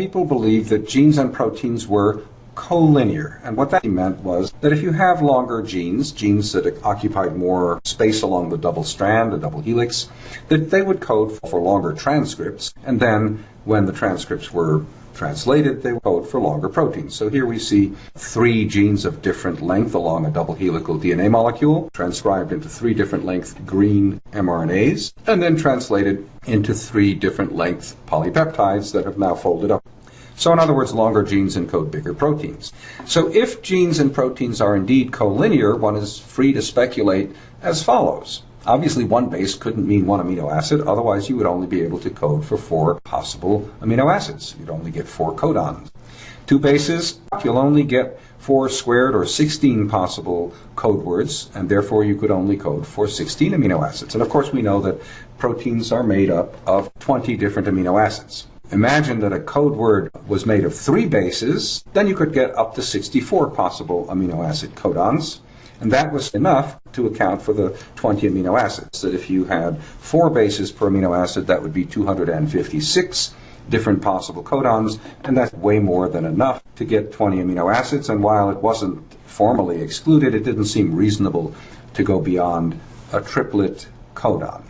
people believed that genes and proteins were collinear. And what that meant was that if you have longer genes, genes that occupied more space along the double strand, the double helix, that they would code for longer transcripts. And then when the transcripts were translated, they code for longer proteins. So here we see three genes of different length along a double helical DNA molecule, transcribed into three different length green mRNAs, and then translated into three different length polypeptides that have now folded up. So in other words, longer genes encode bigger proteins. So if genes and proteins are indeed collinear, one is free to speculate as follows. Obviously, one base couldn't mean one amino acid, otherwise, you would only be able to code for four possible amino acids. You'd only get four codons. Two bases, you'll only get four squared or 16 possible code words, and therefore you could only code for 16 amino acids. And of course, we know that proteins are made up of 20 different amino acids. Imagine that a code word was made of three bases, then you could get up to 64 possible amino acid codons. And that was enough to account for the 20 amino acids. That if you had four bases per amino acid, that would be 256 different possible codons, and that's way more than enough to get 20 amino acids. And while it wasn't formally excluded, it didn't seem reasonable to go beyond a triplet codon.